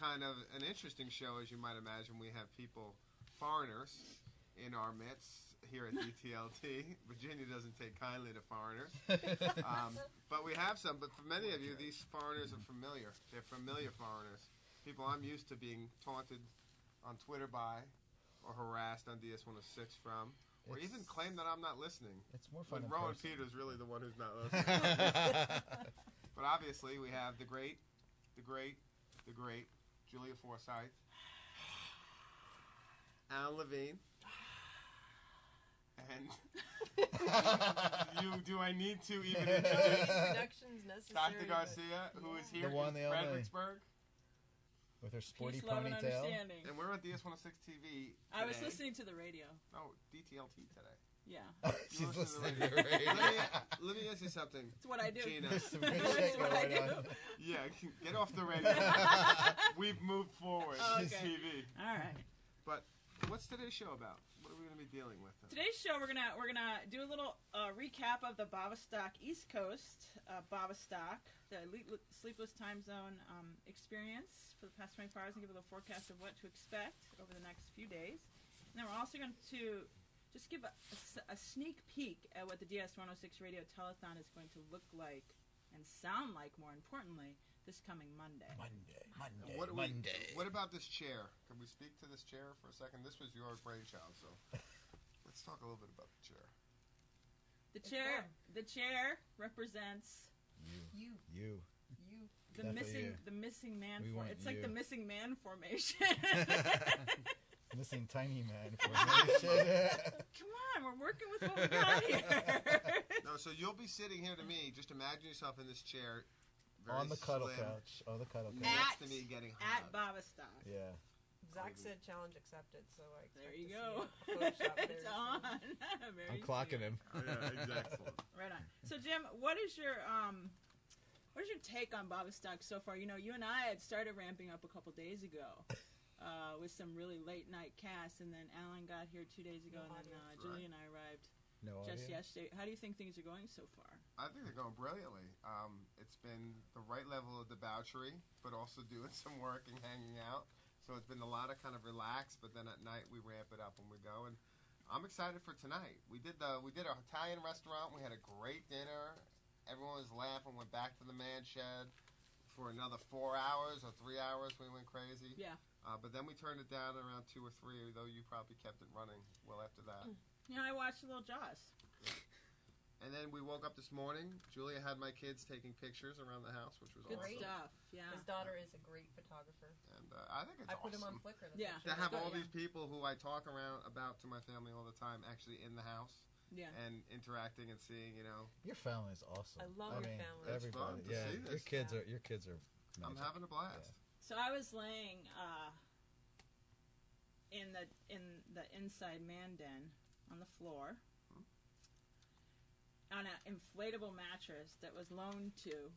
kind of an interesting show, as you might imagine. We have people, foreigners, in our midst here at DTLT. Virginia doesn't take kindly to foreigners, um, but we have some. But for many of you, these foreigners are familiar. They're familiar foreigners, people I'm used to being taunted on Twitter by, or harassed on DS106 from, or It's- even claim that I'm not listening. It's more fun in Rowan person. Peters really the one who's not listening. but obviously, we have the great, the great, the great Julia Forsyth, Alan Levine, and you. Do I need to even introduce Introductions necessary. Dr. Garcia, who is here The one, in the only. Fredericksburg, With her sporty Peace, love, and ponytail. understanding. and we're at DS106 TV. I was listening to the radio. Oh, DTLT today. Yeah, She's You listening to to the the radio. radio. let, me, let me ask you something, it's what I do. Gina. Just some good That's shit what I going on. do. Yeah, get off the radio. We've moved forward. Oh, It's okay. TV. All right. But what's today's show about? What are we going to be dealing with? Today's show, we're gonna we're gonna do a little uh, recap of the Bavastock East Coast uh, Bavastock, the elite sleepless time zone um, experience for the past 24 hours, and give a little forecast of what to expect over the next few days. And then we're also going to just give a sneak peek at what the DS106 Radio Telethon is going to look like and sound like. More importantly, this coming Monday. Monday, Monday, What, do we- Monday. what about this chair? Can we speak to this chair for a second? This was your brainchild, so let's talk a little bit about the chair. The It's chair, fun. the chair represents you, You, you. you. the Definitely missing you. the missing man We for want it's like the missing man formation Missing tiny man formation. Come on we're working with what we got here No, so you'll be sitting here to me. Just imagine yourself in this chair, on the cuddle slim, couch. On the cuddle couch. next At- to me, getting at hot. Bavastock yeah. Zach said challenge accepted, so I there you to go see a Photoshop very it's on Very I'm clocking soon. him. Oh, yeah, exactly. right on so Jim what is your um what is your take on Bavistock so far you know you and I had started ramping up a couple days ago uh, with some really late night casts and then Alan got here two days ago No and then uh, audience. Julie and I arrived No just audio? yesterday how do you think things are going so far I think they're going brilliantly. Um, it's been the right level of debauchery, but also doing some work and hanging out. So it's been a lot of kind of relax, but then at night we ramp it up and we go. And I'm excited for tonight. We did the we did our Italian restaurant. We had a great dinner. Everyone was laughing. Went back to the man shed for another four hours or three hours. We went crazy. yeah Uh, but then we turned it down around two or three, though you probably kept it running well after that. Yeah, I watched a little Jaws And then we woke up this morning. Julia had my kids taking pictures around the house, which was good awesome. stuff yeah His daughter is a great photographer. And uh, I think it's I put him on Flickr. the Yeah. to have all yeah. these people who I talk around about to my family all the time actually in the house yeah and interacting and seeing. You know, Your family is awesome. I love I your mean, family. It's Everybody. fun to yeah. see Your kids Yeah. are your kids are. I'm having a blast. So I was laying uh, in the in the inside man den on the floor Hmm. on an inflatable mattress that was loaned to.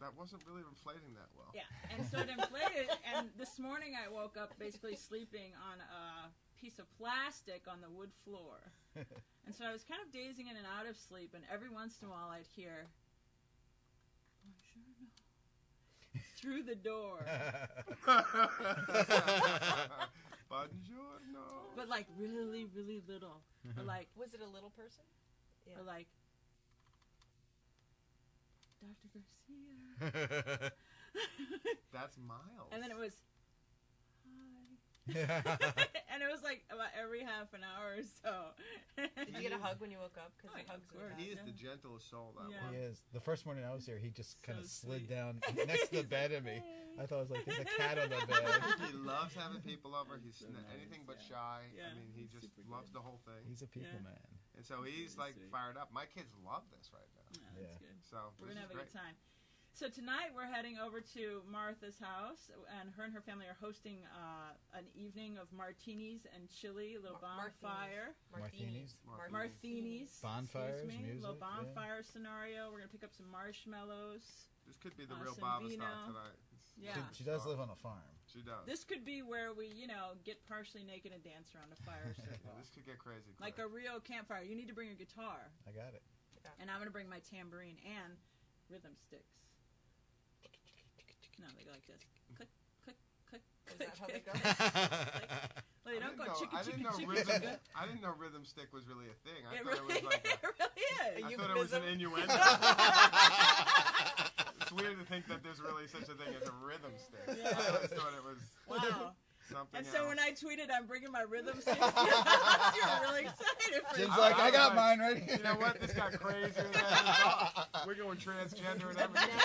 That wasn't really inflating that well. Yeah, and so it inflated. and this morning I woke up basically sleeping on a piece of plastic on the wood floor. And so I was kind of dazing in and out of sleep, and every once in a while I'd hear, Buongiorno, through the door. Buongiorno. but like really, really little. Or like, Was it a little person? Yeah. or like, Dr. Garcia. That's Miles. and then it was, hi. and it was like about every half an hour or so. Did you get a hug when you woke up? Because Oh, yeah, hugs of are course. bad. He is the gentlest soul. That Yeah. one. He is. The first morning I was here, he just kind So of slid sweet. down next to the bed of me. I thought it was like there's a cat on the bed. He loves having people over. He's So nice, anything but yeah. shy. Yeah, I mean, he he's just super loves good. the whole thing. He's a people Yeah. man. And so he's Really like sweet. fired up. My kids love this right now. Yeah, that's Yeah. good. So We're this gonna have a great. good time. So tonight we're heading over to Martha's house, and her and her family are hosting uh, an evening of martinis and chili, a little Mar- bonfire, Martinis. Martinis. martinis, Bonfires, excuse me, music, little yeah. bonfire scenario. We're gonna pick up some marshmallows. This could be the Uh, real some Bavastock tonight. It's- Yeah. She, she does live on a farm. She does. This could be where we, you know, get partially naked and dance around a fire Yeah, circle, this could get crazy. like a real campfire. You need to bring a guitar. I got it. And I'm gonna bring my tambourine and rhythm sticks. No, they go like this. Click, click, click. Is click, that how they click. go? Well, they I don't didn't go know, chicka I didn't chicka know chicka rhythm. chicka. I didn't know rhythm stick was really a thing. I It thought really, it was like a, it really is. I thought it was an innuendo. it's weird to think that there's really such a thing as a rhythm stick. I Yeah. always thought it was Wow. something And so else. when I tweeted, I'm bringing my rhythm sticks, you were really excited for Jim's that. Like, I I, got like, mine ready. you know what? This got crazier than I thought. We're going transgender and everything.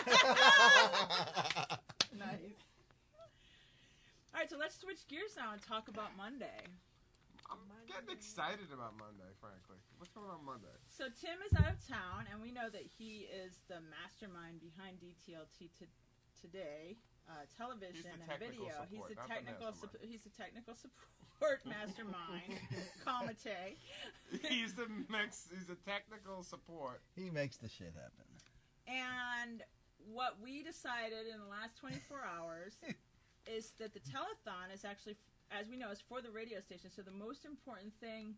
Nice. All right, so let's switch gears now and talk about Monday. I'm getting excited about Monday, frankly. What's going on Monday? So Tim is out of town, and we know that he is the mastermind behind DTLT to, today, uh, television and video. support, he's a the technical. mastermind. Sup- he's a technical support mastermind, comite. He's the mix. He's a technical support. he makes the shit happen. And what we decided in the last 24 hours is that the telethon is actually, as we know, is for the radio station. So the most important thing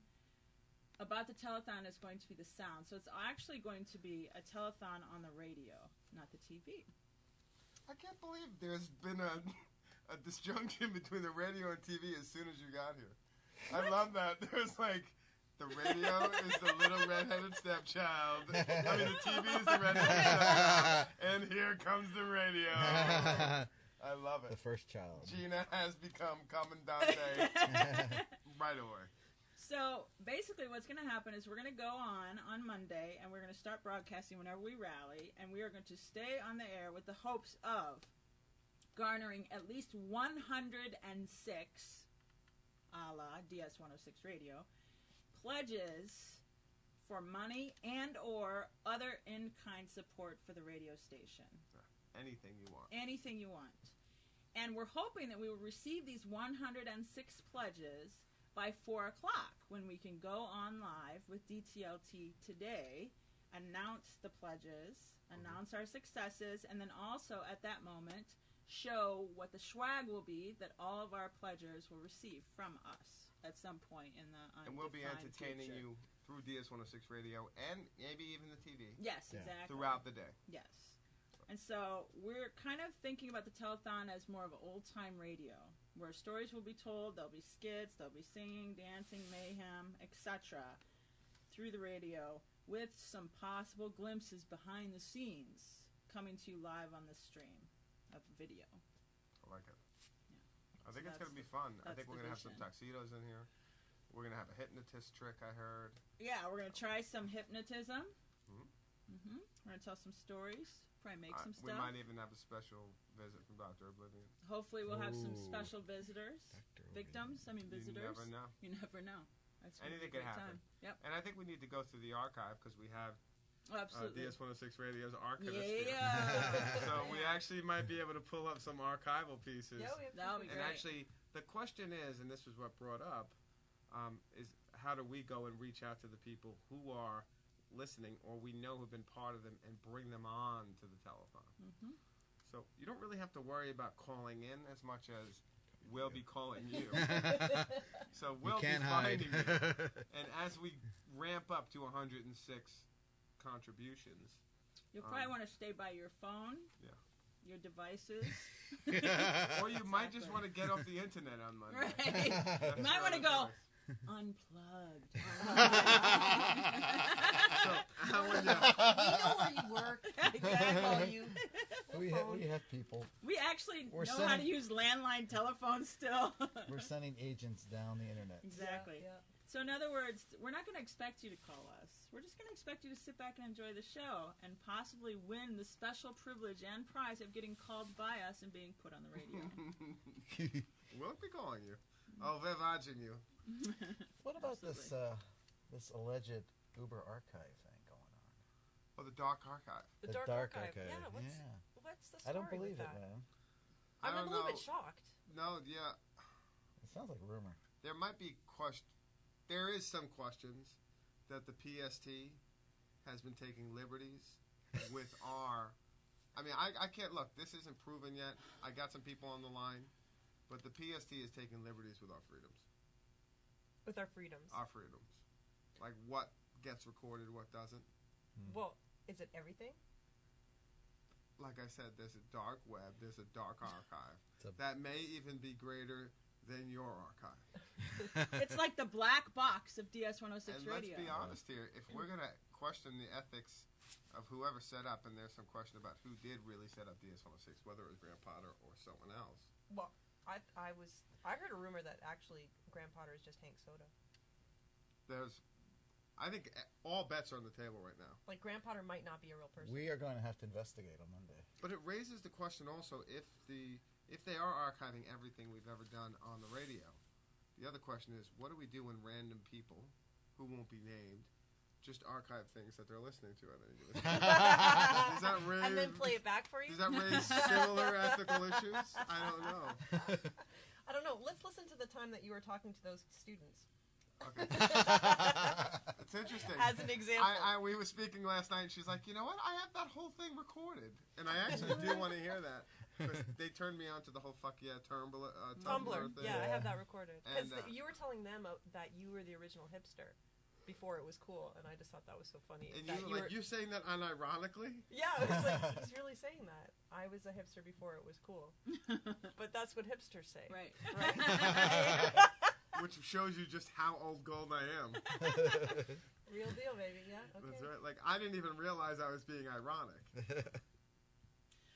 about the telethon is going to be the sound. So it's actually going to be a telethon on the radio, not the TV. I can't believe there's been a, a disjunction between the radio and TV as soon as you got here. I love that. There's like the radio is the little redheaded stepchild. I mean, the TV is the redheaded stepchild. And here comes the radio. I love it. the first child. Gina has become Commandante right away. So basically, what's going to happen is we're going to go on on Monday, and we're going to start broadcasting whenever we rally, and we are going to stay on the air with the hopes of garnering at least 106, a la DS 106 Radio, pledges for money and or other in-kind support for the radio station Anything you want. anything you want. And we're hoping that we will receive these 106 pledges by 4 o'clock when we can go on live with DTLT today, announce the pledges, mm-hmm. announce our successes, and then also at that moment show what the swag will be that all of our pledgers will receive from us at some point in the And we'll be entertaining future. you through DS 106 radio and maybe even the TV Yes, Yeah. exactly. throughout the day. Yes. And so we're kind of thinking about the telethon as more of an old time radio, where stories will be told, there'll be skits, there'll be singing, dancing, mayhem, etc. through the radio with some possible glimpses behind the scenes coming to you live on the stream of video. I like it. Yeah. I So think it's going to be fun. I think we're going to have some tuxedos in here. We're going to have a hypnotist trick, I heard. Yeah, we're going to try some hypnotism. Mhm. hmm We're going to tell some stories, probably make Uh, some we might even have a special visit from Dr. Oblivion. Hopefully, we'll have some Ooh. special visitors, victims. I mean, visitors. You never know. You never know. That's gonna Anything be a could happen. Time. Yep. And I think we need to go through the archive because we have Oh, uh. DS 106 Radio's archivist here. yeah. so we actually might be able to pull up some archival pieces. Yeah, we have That'll be some and great. actually, the question is, and this was what brought up, um, is how do we go and reach out to the people who are listening or we know who've been part of them and bring them on to the telethon? Mhm. So you don't really have to worry about calling in as much as we'll be calling you. so we'll can't be hide. finding you. And as we ramp up to 106 contributions, You'll probably Um, want to stay by your phone. Yeah. Your devices. or you might just want to get off the internet on Monday. right. You might want to go choice. Unplugged. So how would you? We know where you work. We exactly. you. we, have, we have people. We actually We're know how to use landline telephones still. We're sending agents down the internet. exactly. Yeah, So in other words, we're not going to expect you to call us. We're just going to expect you to sit back and enjoy the show and possibly win the special privilege and prize of getting called by us and being put on the radio. we'll be calling you. Oh, we're watching you. what about this uh, this alleged Uber archive thing going on? Oh, the dark archive. The, dark, archive. Yeah, what's what's the story? I story don't believe with it, that? man. I I'm a don't little know. bit shocked. No, yeah, It sounds like rumor. there might be question. There is some questions that the PST has been taking liberties with our. I mean, I, I can't look. This isn't proven yet. I got some people on the line, but the PST is taking liberties with our freedoms. With our freedoms. Our freedoms, like what gets recorded, what doesn't. Hmm. Well, is it everything? Like I said, there's a dark web, there's a dark archive a- that may even be greater than your archive. It's like the black box of DS 106 and Radio. let's be uh-huh. honest here, if we're gonna question the ethics of whoever set up, and there's some question about who did really set up DS106, whether it was Grant Potter or someone else. Well, I I was I heard a rumor that actually Grant Potter is just Hank Soda. There's, I think all bets are on the table right now. Like Grant Potter might not be a real person. We are going to have to investigate on Monday. But it raises the question also if the if they are archiving everything we've ever done on the radio. The other question is, what do we do when random people, who won't be named, just archive things that they're listening to at any given time? Does that raise? and then play it back for you. Does that raise similar ethical issues? I don't know. I don't know. Let's listen to the time that you were talking to those students. Okay, it's interesting. As an example. I, I we were speaking last night, and she's like, you know what? I have that whole thing recorded, and I actually do want to hear that. they turned me on to the whole fuck yeah Tumblr, uh, Tumblr, Tumblr. thing. Yeah, I have that recorded. Because uh, you were telling them uh, that you were the original hipster before it was cool, and I just thought that was so funny. And that you like you saying that unironically? Yeah, it was like he's really saying that. I was a hipster before it was cool, but that's what hipsters say. right. Right. Which shows you just how old gold I am. Real deal, baby. Yeah. Okay. That's right. Like I didn't even realize I was being ironic.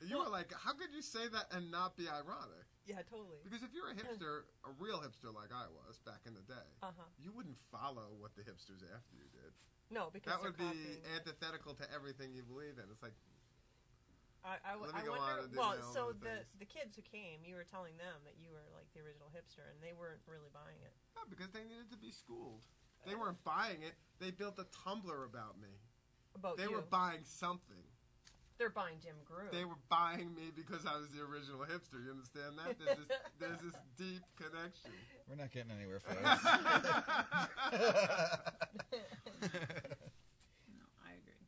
You were like, how could you say that and not be ironic? Yeah, totally. Because if you're a hipster, a real hipster like I was back in the day, Uh huh. you wouldn't follow what the hipsters after you did. No, because That would be antithetical to everything you believe in. It's like, I, I, Let me I go on wonder. well, so the things. the kids who came, you were telling them that you were like the original hipster, and they weren't really buying it. no, because they needed to be schooled. They weren't buying it. They built a Tumblr about me. About They you, were buying something. They're buying Jim Groom. They were buying me because I was the original hipster. You understand that? There's this, there's this deep connection. We're not getting anywhere, folks. No, I agree.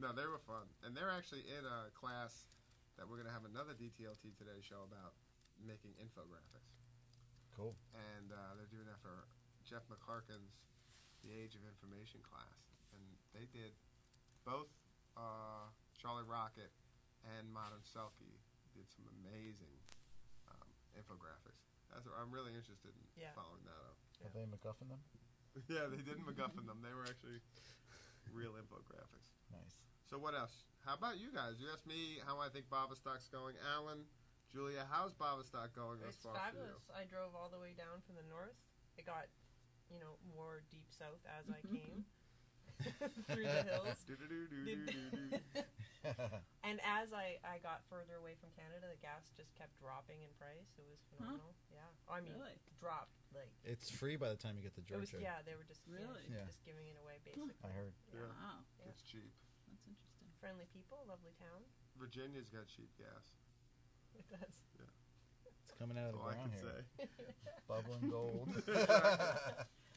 no, they were fun, and they're actually in a class that we're gonna have another DTLT today show about making infographics, cool. and uh, they're doing that for Jeff McClurken's The Age of Information class, and they did both uh, Charlie Rocket and Modern Selkie did some amazing um, infographics. That's I'm really interested in Yeah. following that up. Are they MacGuffin them? Yeah, they didn't MacGuffin them. They were actually real infographics. Nice. So what else? How about you guys? You asked me how I think Bavastock's going. Alan, Julia, how's Bavastock going thus It's far for you? fabulous. I drove all the way down from the north. It got, you know, more deep south as I came through the hills. And as I, I got further away from Canada, the gas just kept dropping in price. It was phenomenal. Yeah. I mean, Really? dropped like it's free by the time you get to it was. Georgia. Yeah, they were just Really? Yeah. just giving it away basically. I heard. Yeah. Wow, Yeah. It's cheap. that's interesting. Friendly people, lovely town. Virginia's got cheap gas. It does. Yeah. It's coming out That's of the all I ground can here. say. Bubbling gold.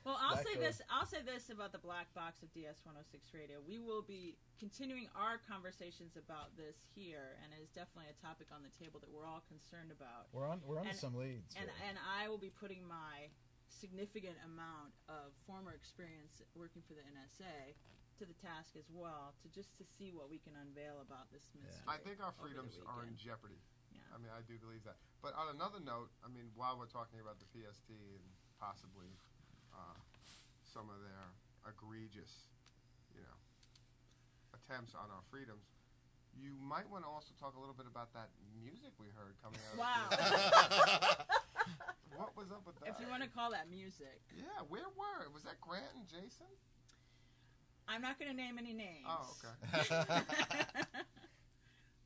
Well, I'll say Gold. this. I'll say this about the black box of DS 106 Radio. We will be continuing our conversations about this here, and it is definitely a topic on the table that we're all concerned about. we're on. We're on And- some leads. And here. and I will be putting my significant amount of former experience working for the NSA to the task as well, to just to see what we can unveil about this mystery. I think our freedoms are in jeopardy. Yeah. I mean, I do believe that. But on another note, I mean, while we're talking about the PST and possibly uh, some of their egregious, you know, attempts on our freedoms, you might want to also talk a little bit about that music we heard coming out. of Wow. what was up with that? If you want to call that music, Yeah, where were? It? Was that Grant and Jason? I'm not going to name any names. Oh, okay.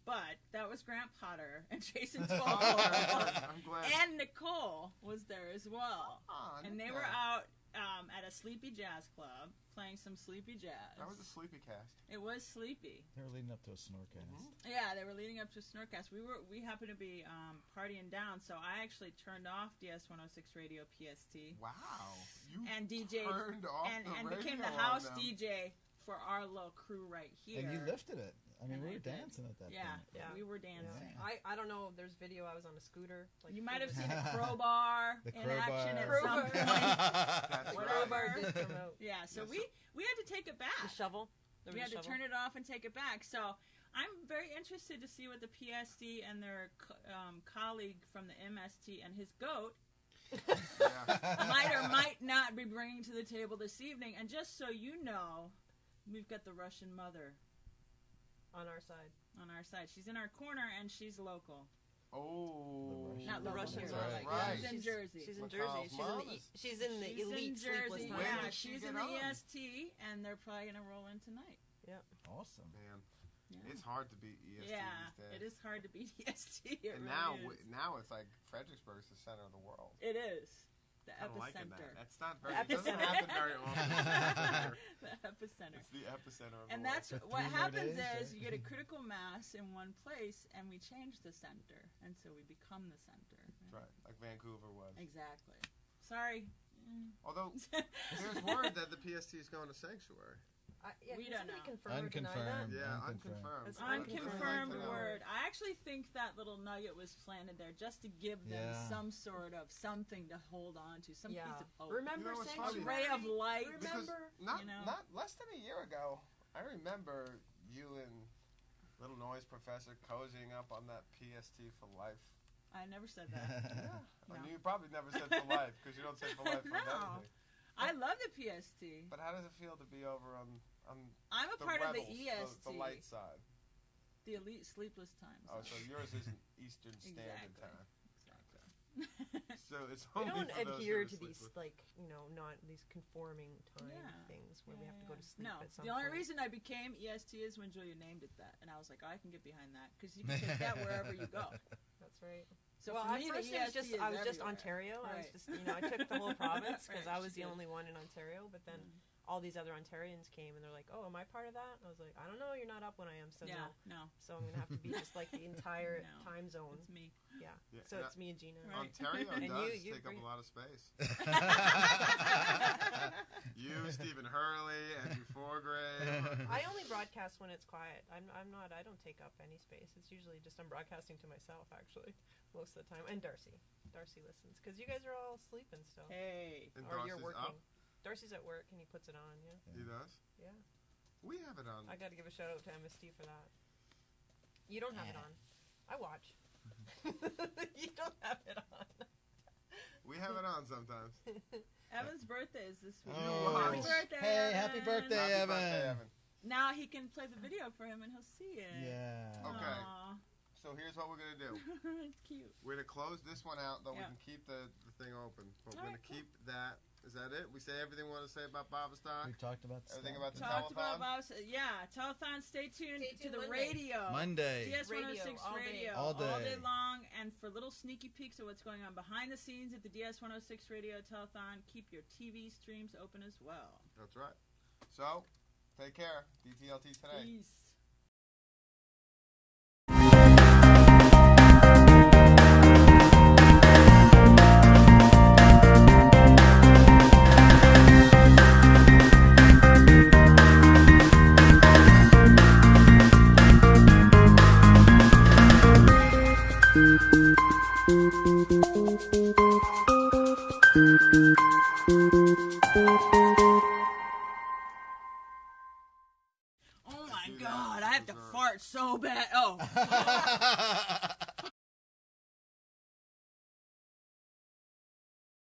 but that was Grant Potter and Jason Oh, I'm glad. and Nicole was there as well. Ah, And they were out um, at a sleepy jazz club playing some sleepy jazz. That was a sleepy cast. it was sleepy. they were leading up to a snorcast. Mhm. Yeah, they were leading up to a Snorkcast. We were we happened to be um, partying down, so I actually turned off DS 106 Radio PST Wow. You and DJ turned off and, the and became the house. DJ for our little crew right here. And you lifted it. I mean, And we I were did. dancing at that Yeah, point. Yeah. we were Yeah. dancing. I, I don't know. If there's video. I was on a scooter. Like You might have seen a crowbar The in action at crowbar. some point. Whatever. right. Crowbar did come out. Yeah, so Yes, we we had to take it back. The back. shovel. There we had a to turn it off and take it back. So I'm very interested to see what the PST and their co- um, colleague from the MST and his goat Yeah. might or might not be bringing to the table this evening. And just so you know, we've got the Russian mother on our side. on our side. She's in our corner and she's local. Oh, The Not The local Russians here. are That's like right. She's in she's, Jersey. She's in McCall's Jersey. She's in mom the is- e- she's in the She's elite in sleepless Jersey. time. When Yeah, did she she's get in the on? EST, and they're probably gonna roll in tonight. Yep. Awesome. man, Yeah. it's hard to beat EST yeah, these days. it is hard to beat EST. It and really now, is. w- now it's like Fredericksburg is the center of the world. it is the I'm liking epicenter. that. That's not very. The It doesn't happen very often. the epicenter. it's the epicenter of And the that's For what happens days, is right? you get a critical mass in one place, and we change the center, and so we become the center. world. Right, like Vancouver was. Exactly. Sorry. Although there's word that the PST is going to sanctuary. I, yeah, We can don't somebody know. confirm or deny that? Unconfirmed. Yeah, Unconfirmed. unconfirmed. That's I like Unconfirmed word. I actually think that little nugget was planted there just to give them Yeah. some sort of something to hold on to, some Yeah. piece of hope. Remember You know what's a ray of light. Because Remember? not you know? not less than a year ago, I remember you and Little Noise Professor cozying up on that PST for life. I never said that. I No. mean, you probably never said for life because you don't say for life for No. anything. I love the PST. But how does it feel to be over on on I'm a part rebels, of the EST, the, the light side? the elite sleepless times. Oh, so yours is Eastern Standard Exactly. Time. exactly. So it's We only don't for those adhere who to these sleepless. like you know not these conforming time Yeah. things where we Yeah, have to go to sleep No, at some the only point. reason I became EST is when Julia named it that, and I was like, oh, I can get behind that because you can take that wherever you go. That's right. So well, for me, first the was just I was just everywhere. Ontario. I was just you know I took the whole province because Right, I was the only one in Ontario. But then Mm. All these other Ontarians came and they're like, "Oh, am I part of that?" And I was like, "I don't know. You're not up when I am, so yeah, no." no, So I'm gonna have to be just like the entire No. time zone. it's me. Yeah. Yeah, So and it's me and Gina. Right. Ontario And does you- you take up a lot of space. You, Stephen Hurley, Andrew Forgrave. I only broadcast when it's quiet. I'm, I'm not. I don't take up any space. It's usually just I'm broadcasting to myself actually most of the time. And Darcy, Darcy listens because you guys are all sleeping still, Hey, And or you're Darcy's working. up. Darcy's at work and he puts it on. Yeah, He does. yeah. We have it on. I got to give a shout out to MST for that. You don't have it on. I watch. you don't have it on. We have it on sometimes. Evan's birthday is this week. Oh. Happy birthday! Hey, happy birthday, Happy Evan. birthday, Evan. Now he can play the video for him and he'll see it. Yeah. Okay. Aw. So here's what we're gonna do. it's cute. We're gonna close this one out, though Yeah. we can keep the, the thing open. But we're Alright, gonna keep that. Is that it? We say everything we want to say about Bavastock? We talked about Everything stuff. about the Talked telethon? about Bob's, yeah, telethon. Stay tuned Stay to the Monday. radio. Monday. DS one hundred six Radio, 106 all day. radio All day. long, and for little sneaky peeks of what's going on behind the scenes at the DS 106 radio telethon, keep your TV streams open as well. That's right. So, take care. DTLT today. Peace.